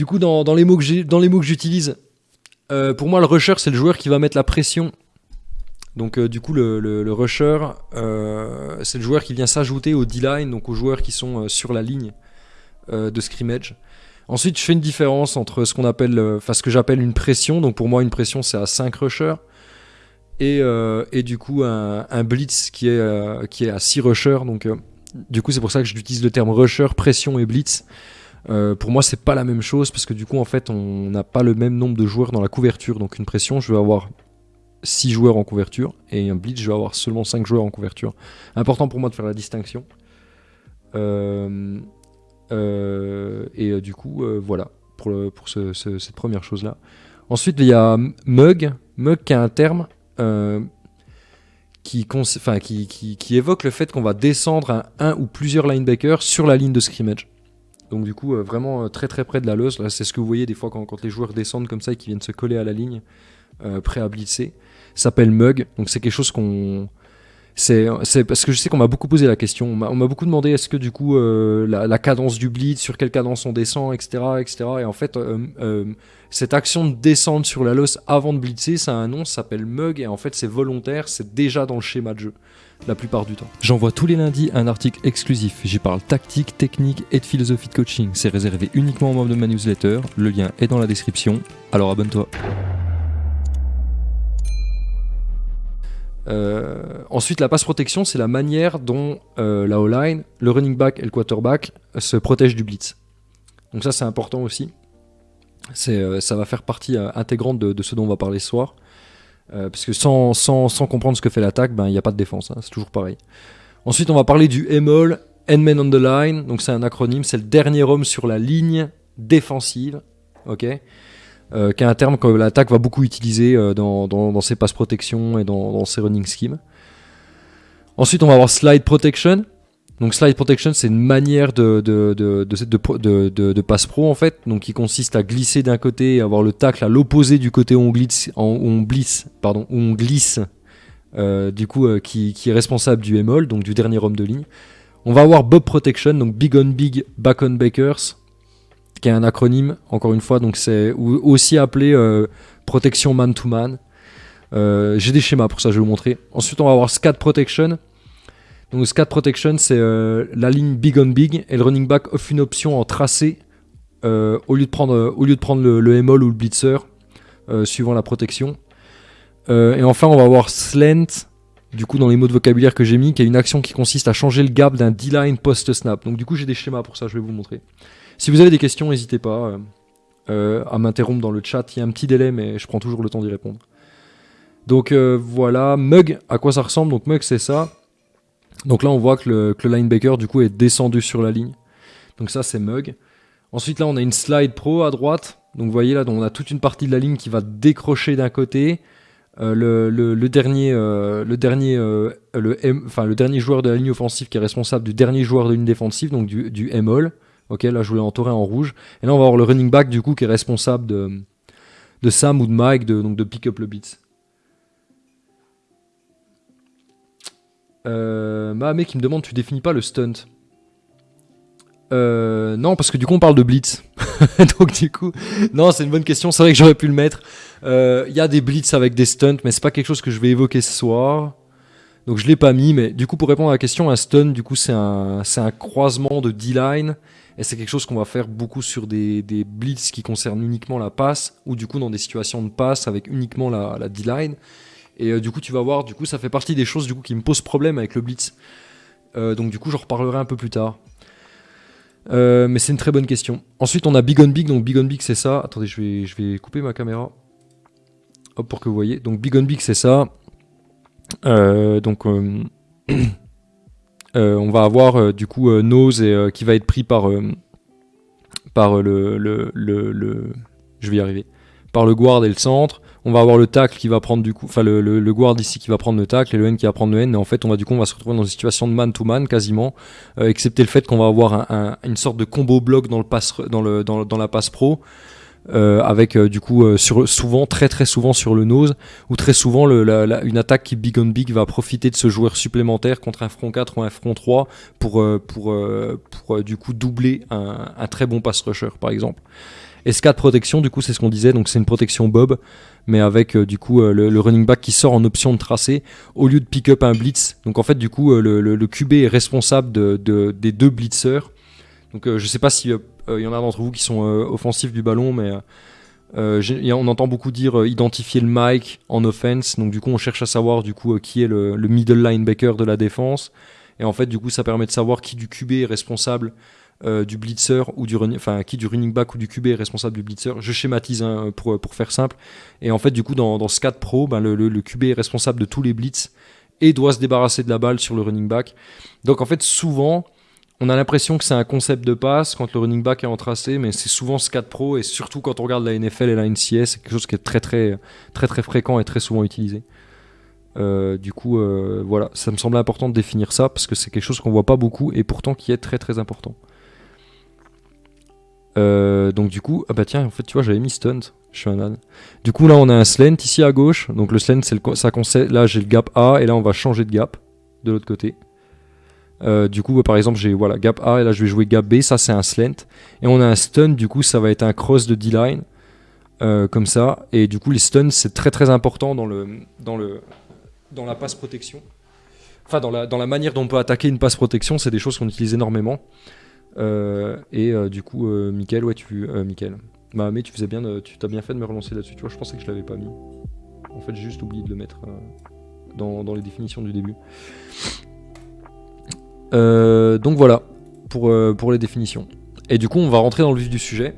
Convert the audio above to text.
Du coup, dans, les mots que j'utilise, euh, pour moi, le rusher, c'est le joueur qui va mettre la pression. Donc, euh, du coup, le, rusher, euh, c'est le joueur qui vient s'ajouter au D-line, donc aux joueurs qui sont sur la ligne de scrimmage. Ensuite, je fais une différence entre ce que j'appelle une pression. Donc, pour moi, une pression, c'est à 5 rushers. Et, du coup, un, blitz qui est, à 6 rushers. Donc, du coup, c'est pour ça que j'utilise le terme rusher, pression et blitz. Euh, pour moi, c'est pas la même chose parce que du coup, en fait, on n'a pas le même nombre de joueurs dans la couverture. Donc, une pression, je vais avoir 6 joueurs en couverture et un blitz, je vais avoir seulement 5 joueurs en couverture. Important pour moi de faire la distinction. Euh, euh, et du coup, voilà pour, pour ce- ce- cette première chose-là. Ensuite, il y a Mug, Mug qui a un terme qui, qui, qui- évoque le fait qu'on va descendre un ou plusieurs linebackers sur la ligne de scrimmage. Donc du coup, euh, vraiment euh, très très près de la loose. Là, c'est ce que vous voyez des fois quand, les joueurs descendent comme ça et qui viennent se coller à la ligne, euh, prêts à blitzer. S'appelle Mug. Donc c'est quelque chose qu'on... C'est parce que je sais qu'on m'a beaucoup posé la question. On m'a beaucoup demandé est-ce que du coup euh, la, la cadence du blitz, sur quelle cadence on descend, etc. etc. Et en fait, euh, euh, cette action de descendre sur la losse avant de blitzer, ça a un nom, ça s'appelle Mug. Et en fait, c'est volontaire, c'est déjà dans le schéma de jeu la plupart du temps. J'envoie tous les lundis un article exclusif. J'y parle tactique, technique et de philosophie de coaching. C'est réservé uniquement aux membres de ma newsletter. Le lien est dans la description. Alors abonne-toi. Ensuite, la passe protection, c'est la manière dont euh, la O-line, le running back et le quarterback euh, se protègent du blitz. Donc ça, c'est important aussi. C'est, euh, ça va faire partie euh, intégrante de, ce dont on va parler ce soir. Euh, parce que sans, sans, sans comprendre ce que fait l'attaque, ben, il n'y a pas de défense. hein, c'est toujours pareil. Ensuite, on va parler du MOL, Endman on the Line. Donc c'est un acronyme, c'est le dernier homme sur la ligne défensive. Ok? Euh, qui est un terme que l'attaque va beaucoup utiliser euh, dans, ses passes protection et dans, ses running schemes. Ensuite, on va avoir slide protection. Donc slide protection, c'est une manière de, de, passe pro en fait, donc qui consiste à glisser d'un côté et avoir le tacle à l'opposé du côté où on glisse, où on glisse, pardon, où on glisse, euh, du coup, euh, qui, qui est responsable du MOL, donc du dernier homme de ligne. On va avoir Bob Protection, donc Big on Big, Back on Bakers, qui est un acronyme, encore une fois, donc c'est aussi appelé euh, protection man-to-man. Euh, J'ai des schémas pour ça, je vais vous montrer. Ensuite, on va avoir Scat Protection. Donc, Scat Protection, c'est euh, la ligne big on big et le running back offre une option en tracé au lieu de prendre, au lieu de prendre le, le MOL ou le blitzer, suivant la protection. Et enfin, on va avoir Slant, du coup, dans les mots de vocabulaire que j'ai mis, qui est une action qui consiste à changer le gap d'un D-line post-snap. Donc, du coup, j'ai des schémas pour ça, je vais vous montrer. Si vous avez des questions, n'hésitez pas euh, euh, à m'interrompre dans le chat. Il y a un petit délai, mais je prends toujours le temps d'y répondre. Donc euh, voilà, Mug, à quoi ça ressemble? Donc Mug, c'est ça. Donc là, on voit que le, que le du coup, est descendu sur la ligne. Donc ça, c'est Mug. Ensuite, là, on a une slide pro à droite. Donc vous voyez là, on a toute une partie de la ligne qui va décrocher d'un côté. Le, dernier, joueur de la ligne offensive qui est responsable du dernier joueur de ligne défensive, donc du, du MOL. Ok, là je voulais entourer en rouge. Et là on va avoir le running back du coup qui est responsable de, de Sam ou de Mike, de, donc de pick up le beat. Euh, Mahamé qui me demande tu définis pas le stunt. Euh, non parce que du coup on parle de blitz. donc du coup non c'est une bonne question. C'est vrai que j'aurais pu le mettre. Euh, Il y a des blitz avec des stunts mais c'est pas quelque chose que je vais évoquer ce soir. Donc je l'ai pas mis, mais du coup pour répondre à la question, un stun, du coup c'est un, c'est un croisement de D-line, et c'est quelque chose qu'on va faire beaucoup sur des, blitz qui concernent uniquement la passe, ou du coup dans des situations de passe avec uniquement la, la D-line. Et euh, du coup tu vas voir, du coup ça fait partie des choses du coup qui me posent problème avec le blitz. Euh, donc du coup j'en reparlerai un peu plus tard. Euh, mais c'est une très bonne question. Ensuite on a Big on Big, donc Big on Big c'est ça. Attendez je vais, je vais couper ma caméra. Hop pour que vous voyez. Donc Big on Big c'est ça. Euh, donc, euh, on va avoir du coup Nose et, qui va être pris par, par le, le, le- Je vais y arriver. Par le guard et le centre. On va avoir le tacle qui va prendre du coup. Enfin, le, le, guard ici qui va prendre le tacle et le N qui va prendre le N. Et en fait, on va du coup, on va se retrouver dans une situation de man-to-man quasiment. euh, excepté le fait qu'on va avoir un- un- une sorte de combo bloc dans, le pass, dans, le, dans, dans la passe pro. euh, avec euh, du coup souvent très très souvent sur le nose ou très souvent une attaque qui big on big va profiter de ce joueur supplémentaire contre un front 4 ou un front 3 pour, pour, pour du coup doubler un, un très bon pass rusher par exemple. Et protection, du coup, c'est ce qu'on disait, donc c'est une protection Bob, mais avec du coup le, running back qui sort en option de tracé au lieu de pick up un blitz. Donc en fait, du coup, le, le, QB est responsable de, des deux blitzers. Donc je sais pas s'il y en a d'entre vous qui sont offensifs du ballon, mais euh, on entend beaucoup dire euh, identifier le mic en offense, donc du coup on cherche à savoir du coup euh, qui est le, middle linebacker de la défense, et en fait du coup ça permet de savoir qui du QB est responsable du blitzer ou du enfin qui du running back ou du QB est responsable du blitzer. Je schématise hein, pour, pour faire simple, et en fait du coup dans, dans SCAT Pro, ben, le, le, QB est responsable de tous les blitz et doit se débarrasser de la balle sur le running back. Donc en fait souvent on a l'impression que c'est un concept de passe quand le running back est en tracé, mais c'est souvent SCAT Pro et surtout quand on regarde la NFL et la NCS, c'est quelque chose qui est très très très très fréquent et très souvent utilisé. Euh, du coup, euh, voilà, ça me semble important de définir ça parce que c'est quelque chose qu'on voit pas beaucoup et pourtant qui est très très important. Euh, donc du coup, ah bah tiens, en fait, tu vois, j'avais mis stunt. Je suis un âne. Du coup, là, on a un slant ici à gauche. Donc le slant, c'est le, ça Là, j'ai le gap A et là, on va changer de gap de l'autre côté. Euh, du coup, par exemple, j'ai voilà, gap A et là je vais jouer gap B, ça c'est un slant. Et on a un stun, du coup, ça va être un cross de D-line, euh, comme ça. Et du coup, les stuns, c'est très très important dans, le, dans, le, dans la passe protection. Enfin, dans la, dans la manière dont on peut attaquer une passe protection, c'est des choses qu'on utilise énormément. Euh, et du coup, Mickaël, ouais, tu. Mickaël. Bah, mais tu faisais bien, tu t'as bien fait de me relancer là-dessus. Tu vois, je pensais que je l'avais pas mis. En fait, j'ai juste oublié de le mettre dans, les définitions du début. Euh, donc voilà pour, euh, pour les définitions. Et du coup, on va rentrer dans le vif du sujet.